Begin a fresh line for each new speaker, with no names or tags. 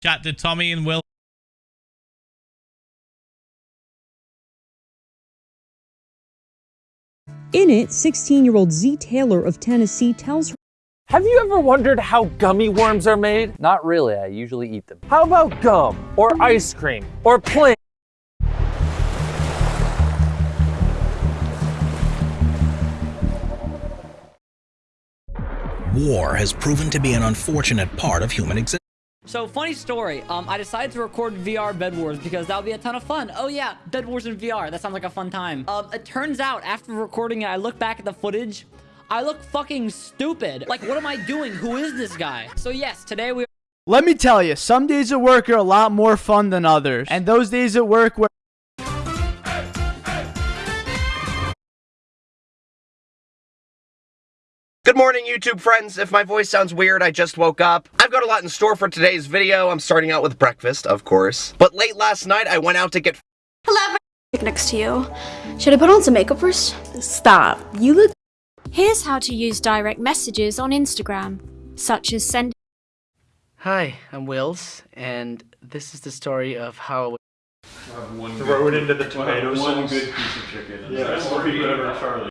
Chat to Tommy and Will.
In it, 16 year old Z Taylor of Tennessee tells her
Have you ever wondered how gummy worms are made?
Not really, I usually eat them.
How about gum, or ice cream, or plain?
War has proven to be an unfortunate part of human existence.
So funny story. Um, I decided to record VR Bed Wars because that would be a ton of fun. Oh yeah, Bed Wars in VR. That sounds like a fun time. Um, it turns out after recording it, I look back at the footage. I look fucking stupid. Like, what am I doing? Who is this guy? So yes, today we.
Let me tell you, some days at work are a lot more fun than others. And those days at work where
Good morning, YouTube friends. If my voice sounds weird, I just woke up. I've got a lot in store for today's video. I'm starting out with breakfast, of course. But late last night, I went out to get
Hello. Next to you. Should I put on some makeup first? Stop. You look.
Here's how to use direct messages on Instagram, such as send.
Hi, I'm Wills, and this is the story of how.
Throw it into the tomato sauce. One good piece of chicken. Yeah, that's more people ever Charlie.